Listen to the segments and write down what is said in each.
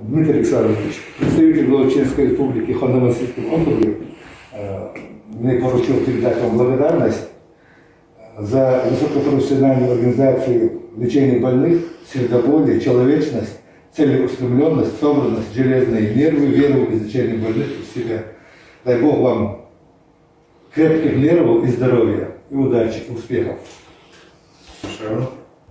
Дмитрий Александрович, представитель Волочинской республики в Ханты-Мансийском округе, э, мне поручил передать вам благодарность за высокопрофессиональную организацию лечения больных, сердоболие, человечность, целеустремленность, собранность, железные нервы, веру в изучение больных в себя. Дай Бог вам крепких нервов и здоровья, и удачи, успехов.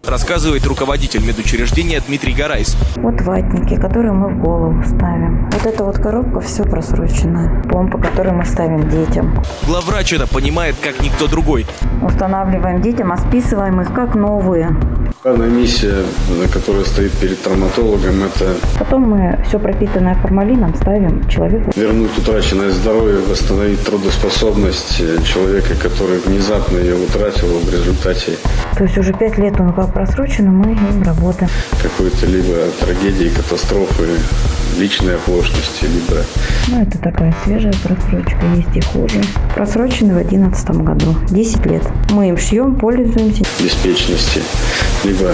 Рассказывает руководитель медучреждения Дмитрий Гарайс. Вот ватники, которые мы в голову ставим. Вот эта вот коробка все просроченная. Помпа, которую мы ставим детям. Главврач это понимает как никто другой. Устанавливаем детям, а списываем их как новые. Главная миссия, которая стоит перед травматологом, это Потом мы все пропитанное формалином ставим человеку. вернуть утраченное здоровье, восстановить трудоспособность человека, который внезапно ее утратил в результате То есть уже пять лет он как просрочен, и мы им работаем. какой-то либо трагедии, катастрофы, личной оплошности, либо Ну, это такая свежая просрочка, есть и хуже. Просроченный в одиннадцатом году, 10 лет. Мы им шьем, пользуемся. беспечности, либо,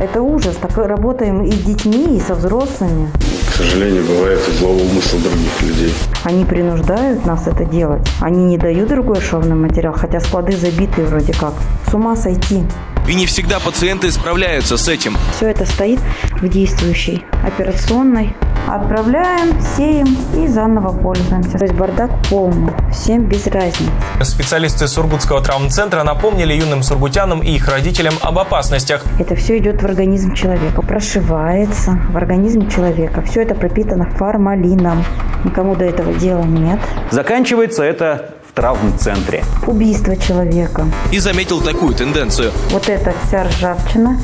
Это ужас. Так работаем и с детьми, и со взрослыми. к сожалению, бывает и злого умысла других людей. Они принуждают нас это делать. Они не дают другой шовный материал, хотя склады забиты вроде как. С ума сойти. И не всегда пациенты справляются с этим. Все это стоит в действующей операционной. Отправляем, сеем и заново пользуемся. То есть бардак полный. Всем без разницы. Специалисты Сургутского травмцентра напомнили юным сургутянам и их родителям об опасностях. Это все идет в организм человека, прошивается в организме человека. Все это пропитано формалином. Никому до этого дела нет. Заканчивается это травмцентре. Убийство человека. И заметил такую тенденцию. Вот эта вся ржавчина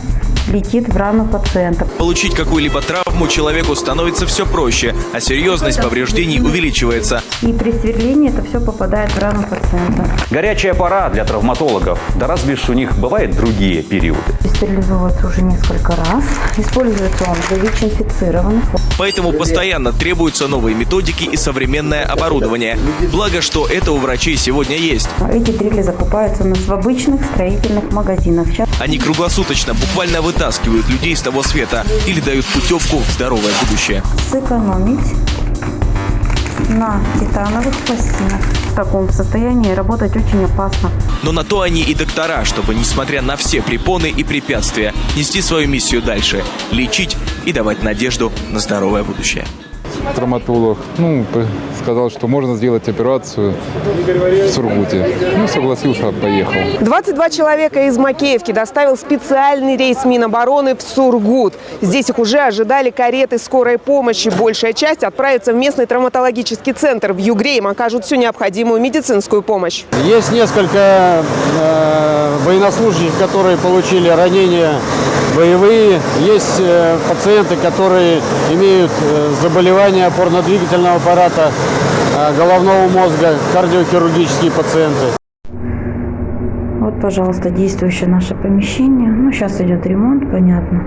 летит в рану пациента. Получить какую-либо травму человеку становится все проще, а серьезность повреждений увеличивается. И при сверлении это все попадает в рану пациента. Горячая пора для травматологов. Да разве ж у них бывают другие периоды? Стерилизовывается уже несколько раз. Используется он для ВИЧ-инфицированных. Поэтому постоянно требуются новые методики и современное оборудование. Благо, что это у врачей сегодня есть. Эти дрели закупаются у нас в обычных строительных магазинах. Сейчас Они круглосуточно буквально вытаскивают людей с того света или дают путевку в здоровое будущее. сэкономить на титановых пластинах. В таком состоянии работать очень опасно. Но на то они и доктора, чтобы, несмотря на все препоны и препятствия, нести свою миссию дальше, лечить и давать надежду на здоровое будущее. Травматолог, ну, сказал, что можно сделать операцию в Сургуте. Ну, согласился, поехал. 22 человека из Макеевки доставил специальный рейс Минобороны в Сургут. Здесь их уже ожидали кареты скорой помощи. Большая часть отправится в местный травматологический центр. В Югре им окажут всю необходимую медицинскую помощь. Есть несколько э, военнослужащих, которые получили ранения боевые. Есть э, пациенты, которые имеют э, заболевания опорно-двигательного аппарата, э, головного мозга, кардиохирургические пациенты. Вот, пожалуйста, действующее наше помещение. Ну, сейчас идет ремонт, понятно.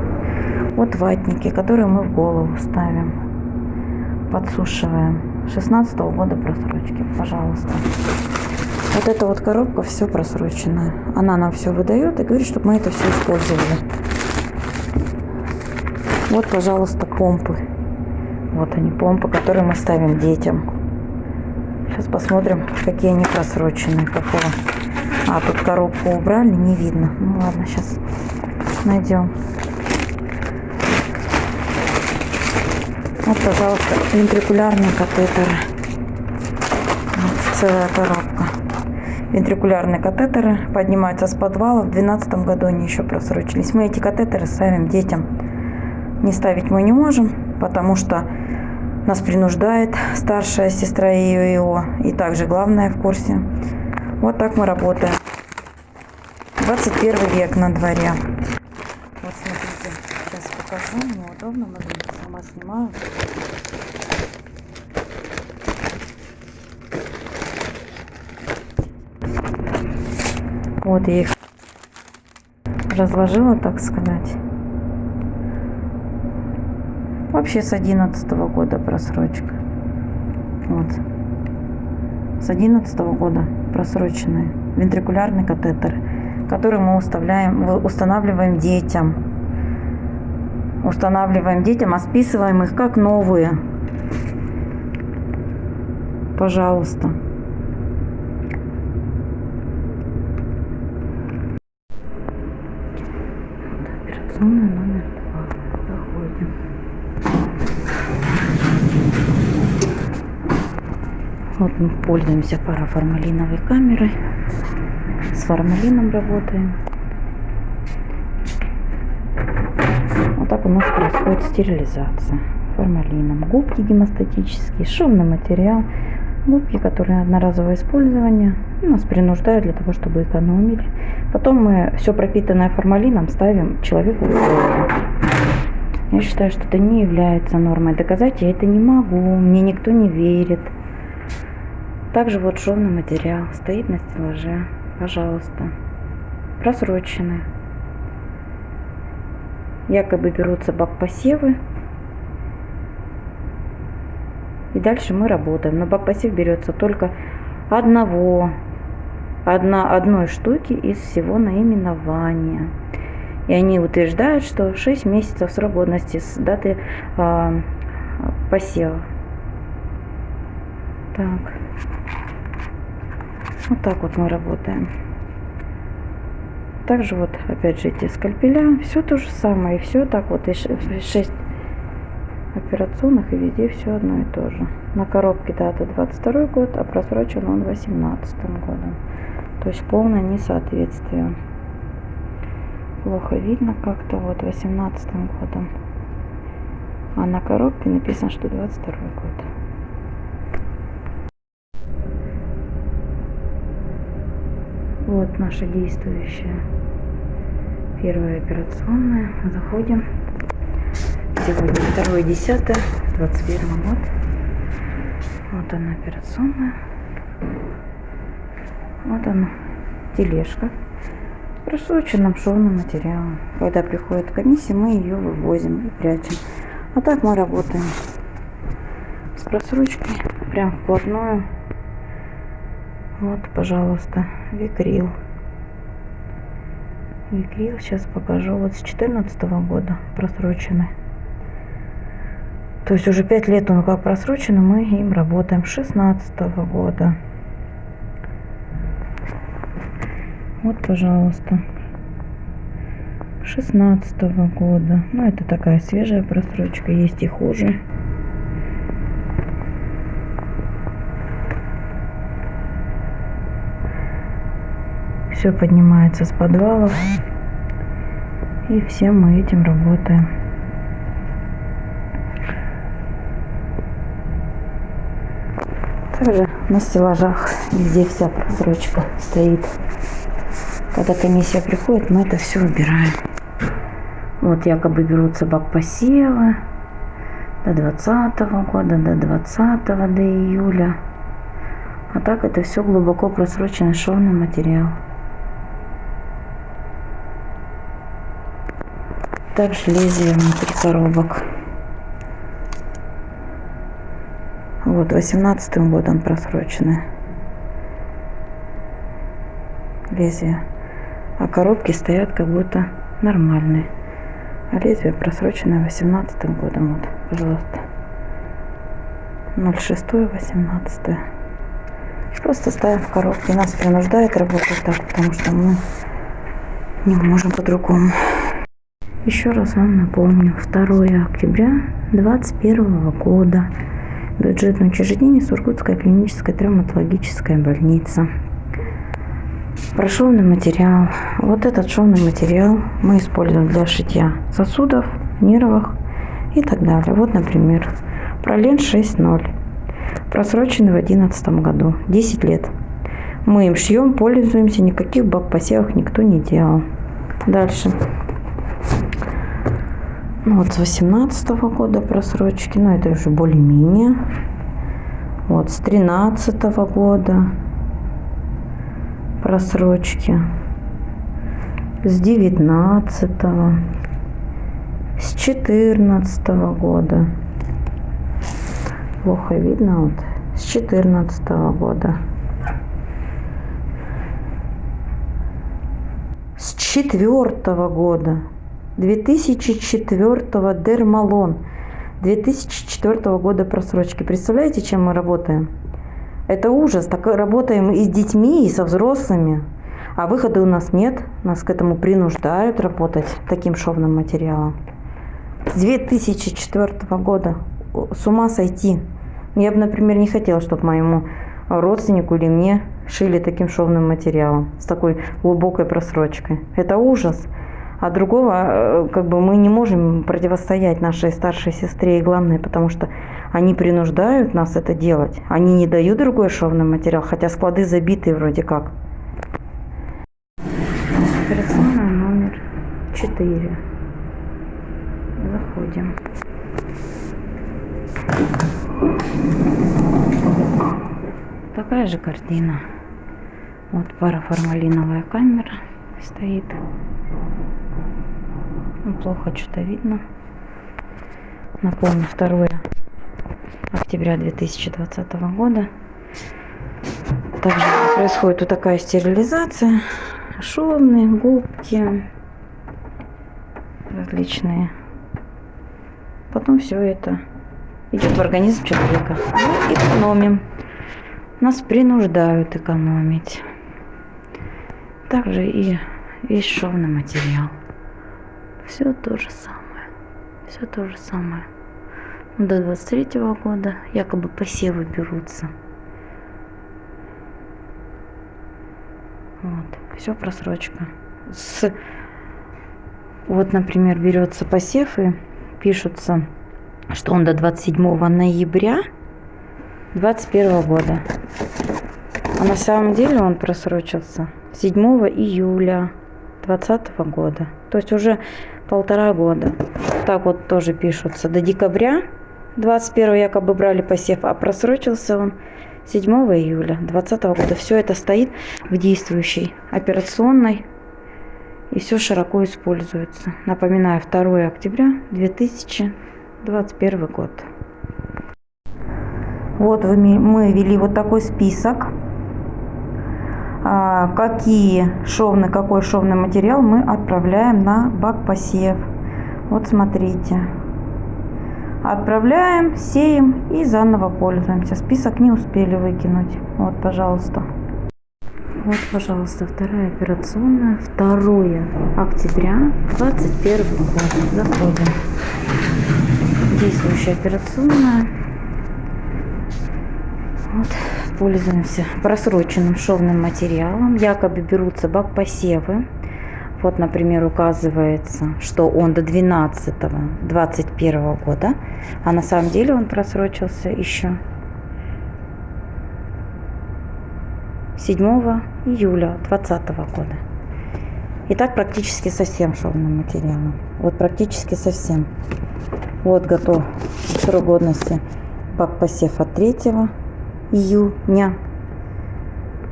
Вот ватники, которые мы в голову ставим. Подсушиваем. 16 года просрочки, пожалуйста. Вот эта вот коробка все просроченная. Она нам все выдает и говорит, чтобы мы это все использовали. Вот, пожалуйста, помпы. Вот они, помпы, которые мы ставим детям. Сейчас посмотрим, какие они просроченные, какого. А, тут коробку убрали, не видно. Ну ладно, сейчас найдем. Вот, пожалуйста, вентрикулярные катетеры. Вот, целая коробка. Вентрикулярные катетеры поднимаются с подвала. В 2012 году они еще просрочились. Мы эти катетеры ставим детям. Не ставить мы не можем, потому что нас принуждает старшая сестра ИО и также главная в курсе. Вот так мы работаем. 21 век на дворе. Вот смотрите, сейчас покажу, неудобно, маленько сама снимаю. Вот я их разложила, так сказать. Вообще с 11 года просрочка. Вот. С 11 года просроченные вентрикулярный катетер, который мы уставляем, устанавливаем детям. Устанавливаем детям, а списываем их как новые. Пожалуйста. Операционная номер два. Заходим. Вот мы пользуемся параформалиновой камерой. С формалином работаем. Вот так у нас происходит стерилизация формалином. Губки гемостатические, шовный материал. Губки, которые одноразовое использование, нас принуждают для того, чтобы экономили. Потом мы все пропитанное формалином ставим человеку в голову. Я считаю, что это не является нормой. Доказать я это не могу, мне никто не верит. Также вот шовный материал стоит на стеллаже. Пожалуйста. Просроченный. Якобы берутся бак-посевы. И дальше мы работаем. Но бак-посев берется только одного, одна, одной штуки из всего наименования. И они утверждают, что 6 месяцев срок годности с даты э, посева. Так. Вот так вот мы работаем. Также вот, опять же, эти скальпеля, все то же самое, и все так вот, и 6 операционных, и везде все одно и то же. На коробке дата 22 год, а просрочен он 18 годом. То есть полное несоответствие. Плохо видно как-то, вот 18 годом. А на коробке написано, что 22 год. Вот наша действующая первая операционная. Заходим. Сегодня 2 10 21 год. Вот она операционная. Вот она тележка просроченным шовным материалом. Когда приходит комиссия, мы ее вывозим и прячем. А так мы работаем с просрочкой прям вплотную вот, пожалуйста, Викрил. Викрил, сейчас покажу, вот с 14 года просроченный. То есть уже 5 лет он как просроченный, мы им работаем с 16 года. Вот, пожалуйста. 16 года. Ну, это такая свежая просрочка, есть и хуже. Все поднимается с подвалов. И всем мы этим работаем. Также на стеллажах везде вся просрочка стоит. Когда комиссия приходит, мы это все убираем. Вот якобы берутся бак посева до 20 года, до 20 до июля. А так это все глубоко просроченный шовный материал. Также лезвие внутри коробок. Вот, 18 годом просрочены лезвия. А коробки стоят как будто нормальные. А лезвие просроченное 18 годом. Вот, пожалуйста. 06 18 Просто ставим в коробки. Нас принуждает работать так, потому что мы не можем по-другому. Еще раз вам напомню, 2 октября 2021 года. Бюджетное учреждение Сургутская клиническая травматологическая больница. Про шовный материал. Вот этот шовный материал мы используем для шитья сосудов, нервов и так далее. Вот, например, пролен 6.0. Просроченный в 2011 году. 10 лет. Мы им шьем, пользуемся, никаких баб посевах никто не делал. Дальше. Ну, вот с 18 года просрочки, но это уже более-менее. Вот с 13 года просрочки. С 19 с 14 года. Плохо видно вот. С 14 года. С четвертого года 2004 Дермалон. 2004 года просрочки. Представляете, чем мы работаем? Это ужас. Так работаем и с детьми, и со взрослыми. А выхода у нас нет. Нас к этому принуждают работать таким шовным материалом. С 2004 года. С ума сойти. Я бы, например, не хотела, чтобы моему родственнику или мне шили таким шовным материалом, с такой глубокой просрочкой. Это ужас. А другого, э, как бы, мы не можем противостоять нашей старшей сестре, и главное, потому что они принуждают нас это делать. Они не дают другой шовный материал, хотя склады забиты вроде как. Операционная номер 4. Заходим. Такая же картина. Вот параформалиновая камера стоит. Ну, плохо что-то видно. Напомню, 2 октября 2020 года. Также происходит вот такая стерилизация. Шовные, губки различные. Потом все это идет в организм человека. Мы экономим. Нас принуждают экономить. Также и весь шовный материал. Все то же самое. Все то же самое. До 23 года якобы посевы берутся. Вот. Все просрочка. С... Вот, например, берется посев и пишутся, что он до 27 ноября 21 года. А на самом деле он просрочился 7 июля 2020 года. То есть уже полтора года. Так вот тоже пишутся. До декабря 21 якобы брали посев, а просрочился он 7 июля 2020 года. Все это стоит в действующей операционной и все широко используется. Напоминаю, 2 октября 2021 год. Вот мы ввели вот такой список, какие шовный, какой шовный материал мы отправляем на бак посев. Вот смотрите. Отправляем, сеем и заново пользуемся. Список не успели выкинуть. Вот, пожалуйста. Вот, пожалуйста, вторая операционная. 2 октября 21 год. Заходим. Действующая операционная. Вот, пользуемся просроченным шовным материалом. Якобы берутся бак посевы. Вот, например, указывается, что он до 12 21 года, а на самом деле он просрочился еще 7 июля 2020 года. И так практически со всем шовным материалом. Вот практически совсем. Вот готов срок годности бак посев от 3 июня.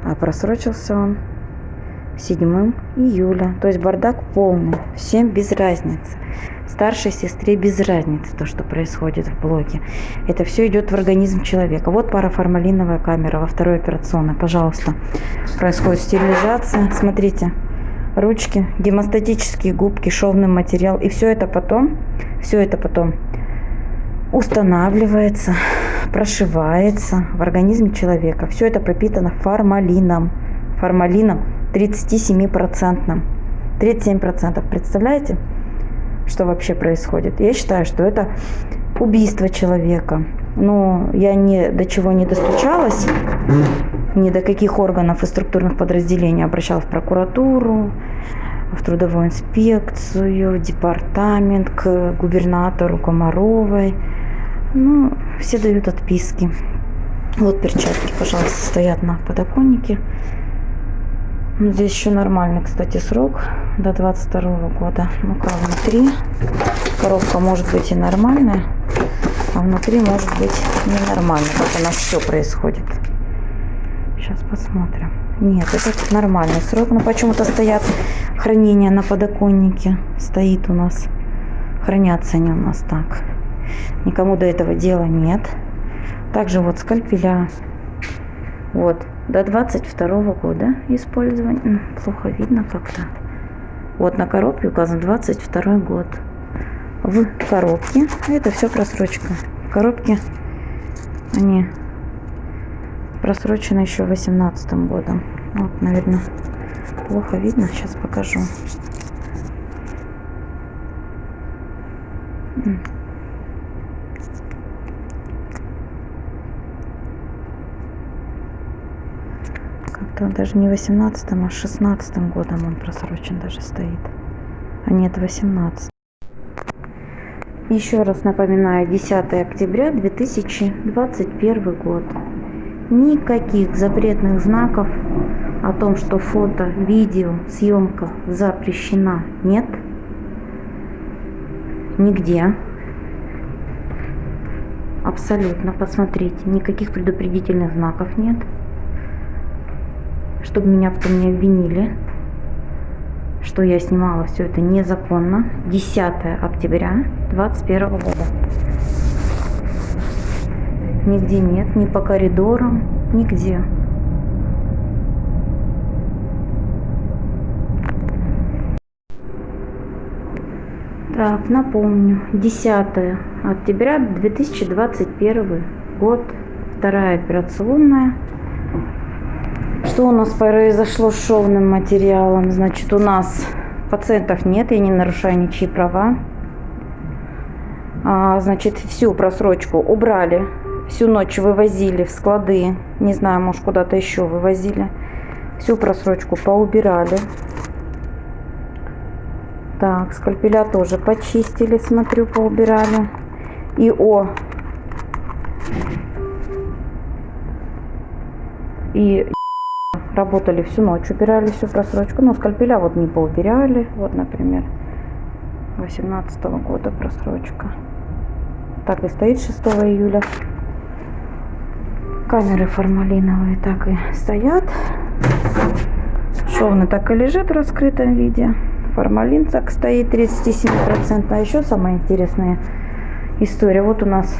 А просрочился он 7 июля. То есть бардак полный. Всем без разницы. Старшей сестре без разницы то, что происходит в блоке. Это все идет в организм человека. Вот параформалиновая камера во второй операционной. Пожалуйста. Происходит стерилизация. Смотрите. Ручки, гемостатические губки, шовный материал. И все это потом, все это потом устанавливается, прошивается в организме человека. Все это пропитано формалином. Формалином 37%. 37%. Представляете, что вообще происходит? Я считаю, что это убийство человека. Но я ни до чего не достучалась, ни до каких органов и структурных подразделений обращалась в прокуратуру, в трудовую инспекцию, в департамент, к губернатору Комаровой. Ну, все дают отписки. Вот перчатки, пожалуйста, стоят на подоконнике. Ну, здесь еще нормальный, кстати, срок до 22 года. Ну-ка, внутри коробка может быть и нормальная, а внутри может быть ненормально, как у нас все происходит. Сейчас посмотрим. Нет, это нормальный срок, но почему-то стоят хранения на подоконнике. Стоит у нас. Хранятся они у нас так. Никому до этого дела нет. Также вот скальпеля. Вот, до 22 года использования. Плохо видно как-то. Вот на коробке указан 22 год. В коробке, это все просрочка. В коробке они просрочены еще 18 годом. Вот, наверное, плохо видно. Сейчас покажу. Он даже не 18, а 16 годом он просрочен даже стоит. А нет, 18. Еще раз напоминаю, 10 октября 2021 год. Никаких запретных знаков о том, что фото, видео, съемка запрещена, нет. Нигде. Абсолютно, посмотрите, никаких предупредительных знаков нет. Чтобы меня потом не обвинили, что я снимала все это незаконно. 10 октября 2021 года. Нигде нет, ни по коридорам, нигде. Так, напомню, 10 октября 2021 год, вторая операционная. Что у нас произошло с шовным материалом? Значит, у нас пациентов нет, я не нарушаю ничьи права. А, значит, всю просрочку убрали, всю ночь вывозили в склады, не знаю, может куда-то еще вывозили. Всю просрочку поубирали. Так, скальпеля тоже почистили, смотрю, поубирали. И о. И работали всю ночь, убирали всю просрочку. Ну, скальпеля вот не поубирали. Вот, например, 18 года просрочка. Так и стоит 6 июля. Камеры формалиновые так и стоят. Шовный так и лежит в раскрытом виде. Формалин так стоит 37%. А еще самая интересная история. Вот у нас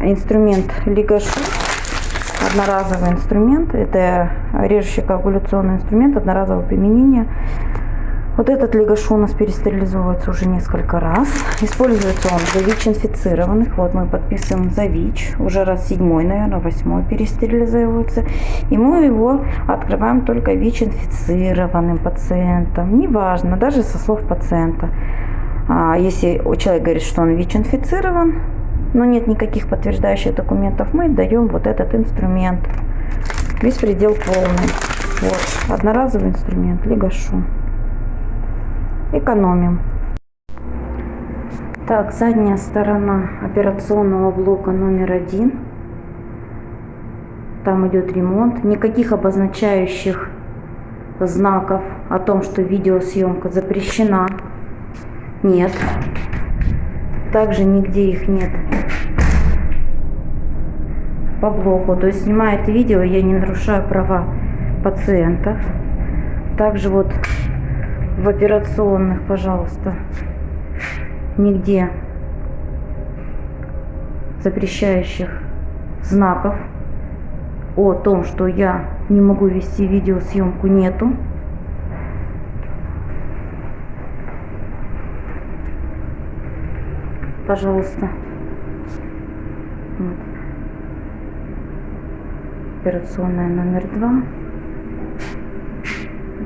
инструмент Лигашу. Одноразовый инструмент. Это режущий коагуляционный инструмент одноразового применения. Вот этот лигашу у нас перестерилизовывается уже несколько раз. Используется он для ВИЧ-инфицированных. Вот мы подписываем за ВИЧ. Уже раз седьмой, наверное, восьмой перестерилизовывается. И мы его открываем только ВИЧ-инфицированным пациентам. Неважно, даже со слов пациента. А если человек говорит, что он ВИЧ-инфицирован, но нет никаких подтверждающих документов, мы даем вот этот инструмент. Беспредел полный. Вот, одноразовый инструмент, лигашу экономим. Так, задняя сторона операционного блока номер один. Там идет ремонт. Никаких обозначающих знаков о том, что видеосъемка запрещена. Нет. Также нигде их нет по блоку. То есть снимает видео, я не нарушаю права пациентов. Также вот в операционных, пожалуйста, нигде запрещающих знаков о том, что я не могу вести видеосъемку, нету. Пожалуйста. Вот. Операционная номер два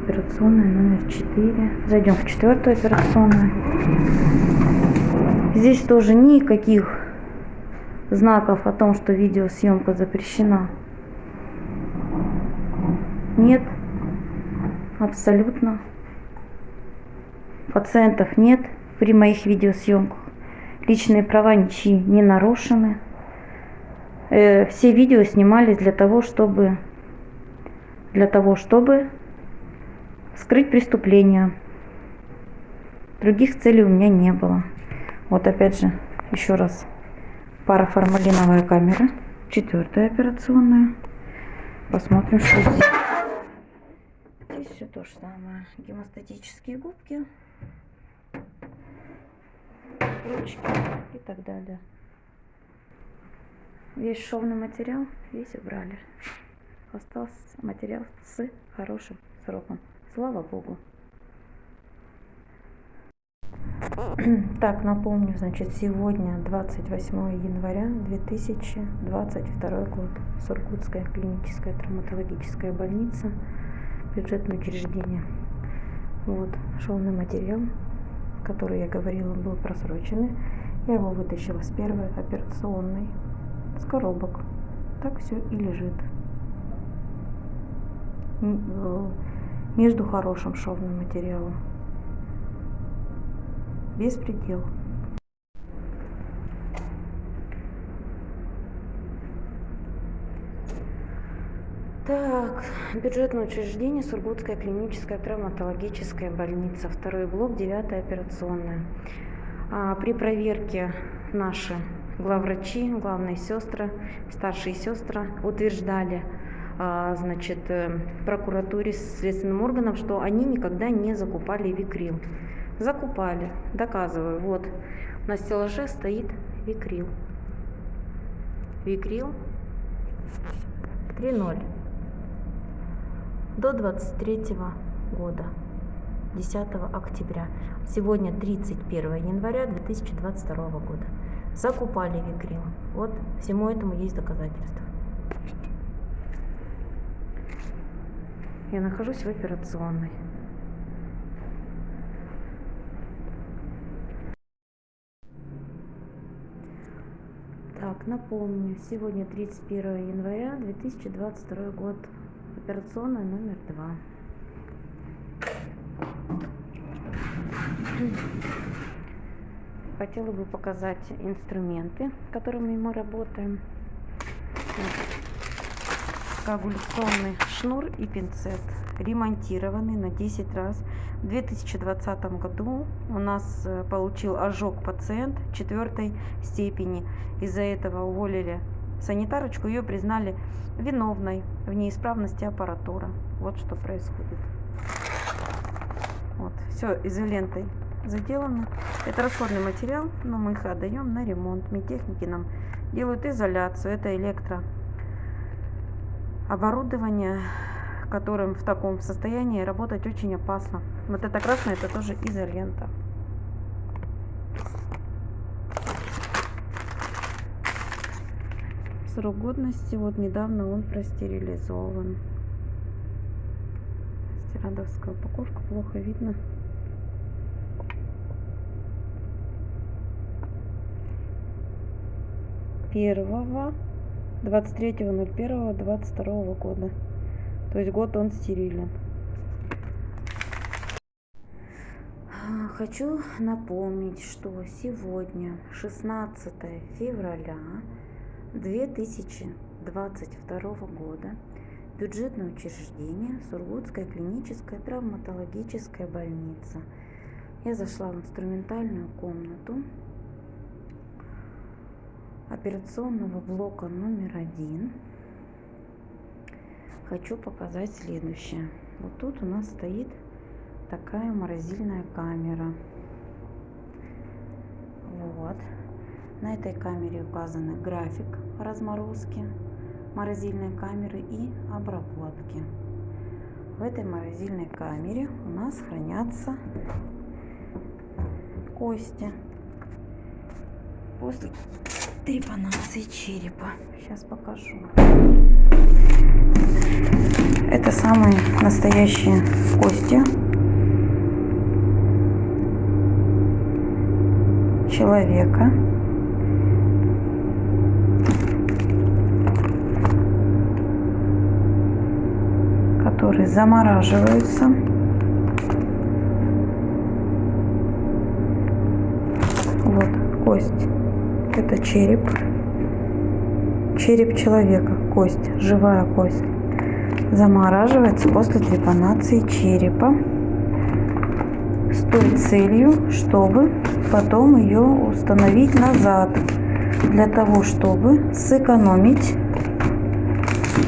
операционная номер 4. Зайдем в четвертую операционную. Здесь тоже никаких знаков о том, что видеосъемка запрещена. Нет. Абсолютно. Пациентов нет при моих видеосъемках. Личные права ничьи не нарушены. Э, все видео снимались для того, чтобы для того, чтобы скрыть преступление. Других целей у меня не было. Вот опять же, еще раз, параформалиновая камера, четвертая операционная. Посмотрим, что здесь. Здесь все то же самое. Гемостатические губки, ручки и так далее. Весь шовный материал, весь убрали. Остался материал с хорошим сроком. Слава Богу. Так, напомню, значит, сегодня 28 января 2022 год. Сургутская клиническая травматологическая больница, бюджетное учреждение. Вот, шовный материал, который я говорила, был просроченный. Я его вытащила с первой операционной, с коробок. Так все и лежит. Э, Между хорошим шовным материалом. Беспредел. Так, бюджетное учреждение, Сургутская клиническая травматологическая больница, второй блок, девятая операционная. А, при проверке наши главврачи, главные сестры, старшие сестры утверждали, а, значит, э, прокуратуре, следственным органам, что они никогда не закупали викрил. Закупали, доказываю. Вот на стеллаже стоит викрил. Викрил 3.0 до 23 года, 10 октября. Сегодня 31 января 2022 года. Закупали викрил. Вот всему этому есть доказательства. Я нахожусь в операционной. Так, напомню, сегодня 31 января 2022 год. Операционная номер два. Хотела бы показать инструменты, которыми мы работаем. Коагуляционный шнур и пинцет. Ремонтированный на 10 раз. В 2020 году у нас э, получил ожог пациент четвертой степени. Из-за этого уволили санитарочку, ее признали виновной в неисправности аппаратуры. Вот что происходит. Вот, все изолентой заделано. Это расходный материал, но мы их отдаем на ремонт. Медтехники нам делают изоляцию. Это электро оборудование, которым в таком состоянии работать очень опасно. Вот это красное, это тоже изолента. Срок годности, вот недавно он простерилизован. Стирандовская упаковка, плохо видно. Первого 23.01.22 года. То есть год он стерилен. Хочу напомнить, что сегодня 16 февраля 2022 года бюджетное учреждение Сургутская клиническая травматологическая больница. Я зашла в инструментальную комнату операционного блока номер один. Хочу показать следующее. Вот тут у нас стоит такая морозильная камера. Вот. На этой камере указаны график разморозки морозильной камеры и обработки. В этой морозильной камере у нас хранятся кости после трепанации черепа. Сейчас покажу. Это самые настоящие кости человека. которые замораживаются. Вот кость. Это череп. Череп человека, кость, живая кость. Замораживается после трепанации черепа с той целью, чтобы потом ее установить назад. Для того, чтобы сэкономить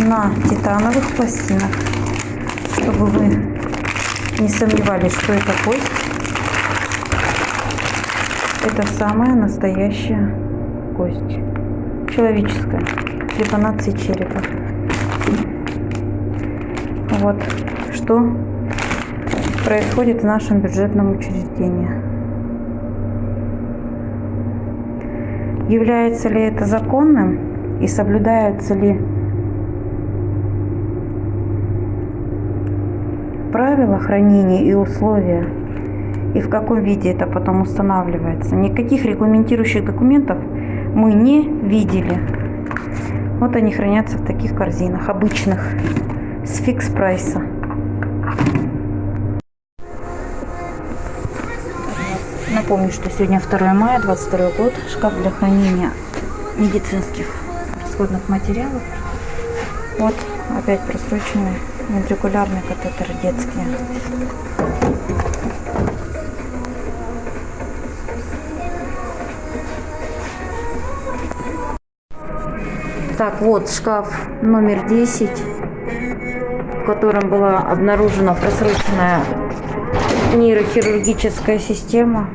на титановых пластинах. Чтобы вы не сомневались, что это кость. Это самая настоящая кость. Человеческая. Трепанации черепа. Вот что происходит в нашем бюджетном учреждении. является ли это законным и соблюдаются ли правила хранения и условия, и в каком виде это потом устанавливается. Никаких регламентирующих документов мы не видели. Вот они хранятся в таких корзинах, обычных, с фикс прайса. Напомню, что сегодня 2 мая, 22 год, шкаф для хранения медицинских расходных материалов. Вот опять просроченные вентрикулярные катетеры детские. Так, вот шкаф номер 10, в котором была обнаружена просроченная нейрохирургическая система,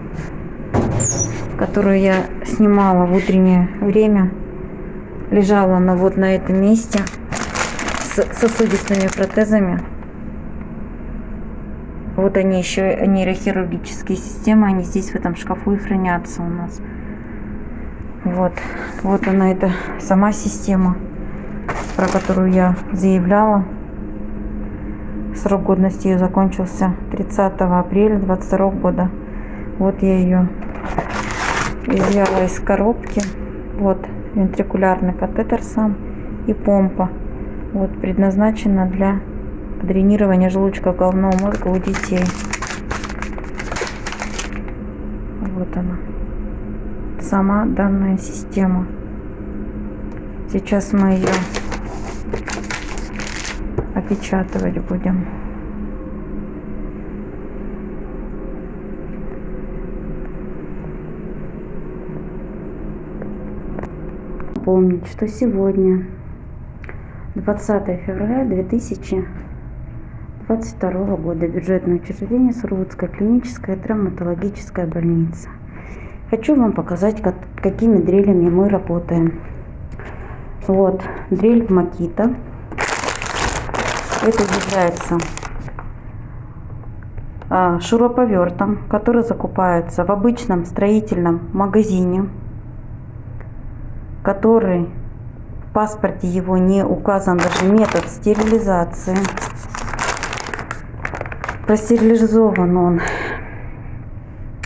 которую я снимала в утреннее время. Лежала она вот на этом месте с сосудистыми протезами. Вот они еще нейрохирургические системы, они здесь в этом шкафу и хранятся у нас. Вот, вот она эта сама система, про которую я заявляла. Срок годности ее закончился 30 апреля 22 года. Вот я ее изъяла из коробки. Вот вентрикулярный катетер сам и помпа. Вот предназначена для дренирования желудочка головного мозга у детей. Вот она. Сама данная система. Сейчас мы ее опечатывать будем. Помнить, что сегодня 20 февраля 2022 года бюджетное учреждение Сургутская клиническая травматологическая больница. Хочу вам показать, как, какими дрелями мы работаем. Вот, дрель Макита. Это является а, шуруповертом, который закупается в обычном строительном магазине, который в паспорте его не указан даже метод стерилизации. Простерилизован он,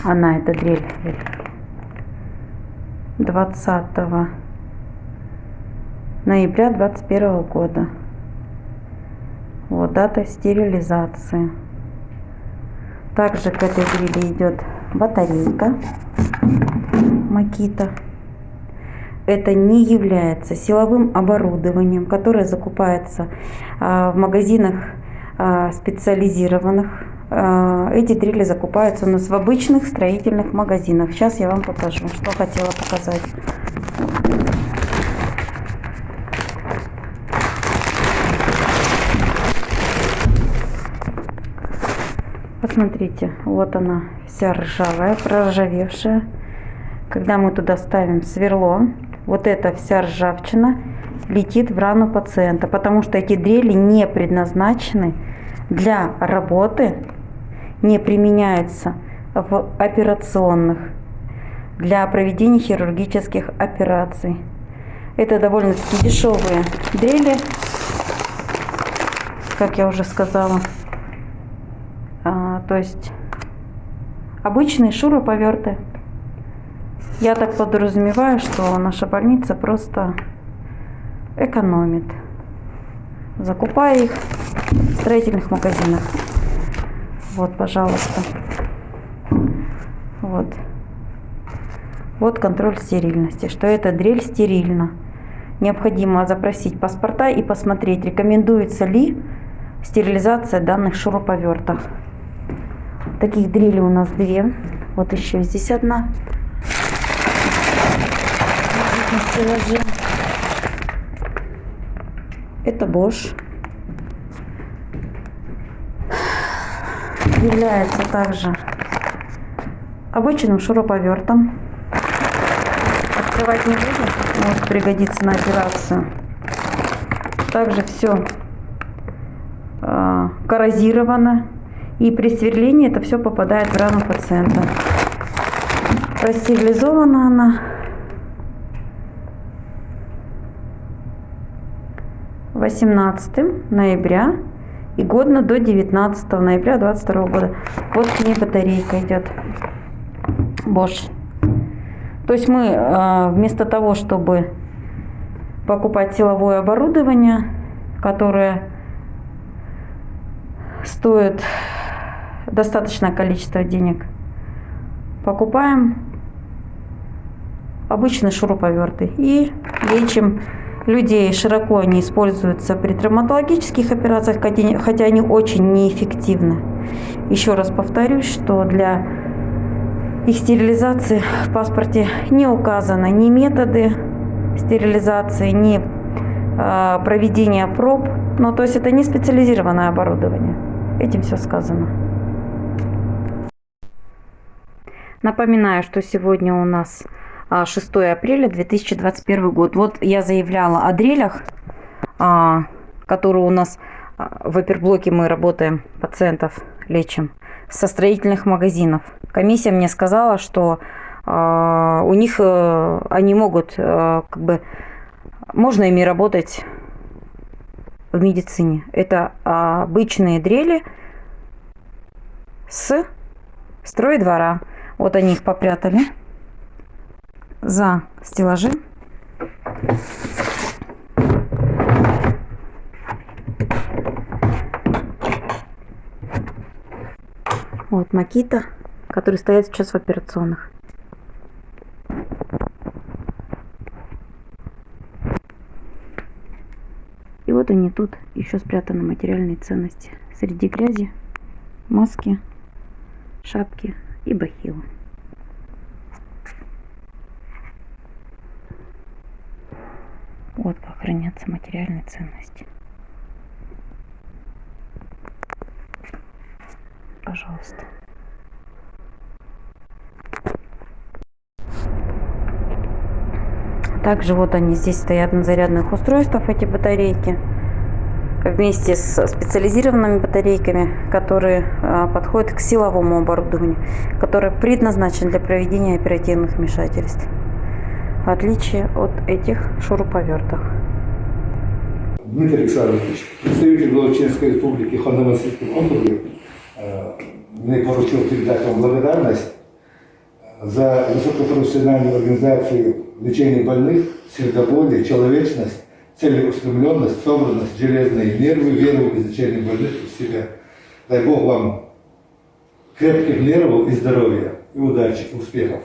она, эта дрель, 20 ноября 21 года. Вот дата стерилизации. Также к этой дрели идет батарейка Макита. Это не является силовым оборудованием, которое закупается а, в магазинах а, специализированных. А, эти дрели закупаются у нас в обычных строительных магазинах. Сейчас я вам покажу, что хотела показать. Посмотрите, вот она вся ржавая, проржавевшая. Когда мы туда ставим сверло, вот эта вся ржавчина летит в рану пациента, потому что эти дрели не предназначены для работы, не применяются в операционных, для проведения хирургических операций. Это довольно-таки дешевые дрели, как я уже сказала. А, то есть обычные шуруповерты. Я так подразумеваю, что наша больница просто экономит, закупая их в строительных магазинах. Вот, пожалуйста. Вот. Вот контроль стерильности, что эта дрель стерильна. Необходимо запросить паспорта и посмотреть, рекомендуется ли стерилизация данных шуруповертов. Таких дрелей у нас две. Вот еще здесь одна. Это Bosch. является также обычным шуруповертом. Открывать не будем, может пригодиться на операцию. Также все а, коррозировано. И при сверлении это все попадает в рану пациента. Простерилизована она. Восемнадцатым ноября и годно до 19 ноября 22 года. Вот к ней батарейка идет. Bosch. То есть мы э, вместо того, чтобы покупать силовое оборудование, которое стоит достаточное количество денег, покупаем обычные шуруповерты и лечим людей. Широко они используются при травматологических операциях, хотя они очень неэффективны. Еще раз повторюсь, что для их стерилизации в паспорте не указаны ни методы стерилизации, ни э, проведения проб. Ну, то есть это не специализированное оборудование. Этим все сказано. Напоминаю, что сегодня у нас 6 апреля 2021 год. Вот я заявляла о дрелях, а, которые у нас а, в оперблоке мы работаем, пациентов лечим, со строительных магазинов. Комиссия мне сказала, что а, у них э, они могут э, как бы можно ими работать в медицине. Это обычные дрели с стройдвора. Вот они их попрятали за стеллажи. Вот Макита, которые стоят сейчас в операционных. И вот они тут еще спрятаны материальные ценности. Среди грязи, маски, шапки и бахилы. Как хранятся материальные ценности. Пожалуйста. Также вот они здесь стоят на зарядных устройствах, эти батарейки. Вместе с специализированными батарейками, которые а, подходят к силовому оборудованию, которое предназначено для проведения оперативных вмешательств. В отличие от этих шуруповертов. Дмитрий Александрович, представитель Волочинской республики Ханты-Мансийском округе, э, мне поручил передать вам благодарность за высокопрофессиональную организацию лечения больных, сердоболие, человечность, целеустремленность, собранность, железные нервы, веру в изучение больных в себя. Дай Бог вам крепких нервов и здоровья, и удачи, и успехов.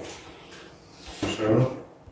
Хорошо.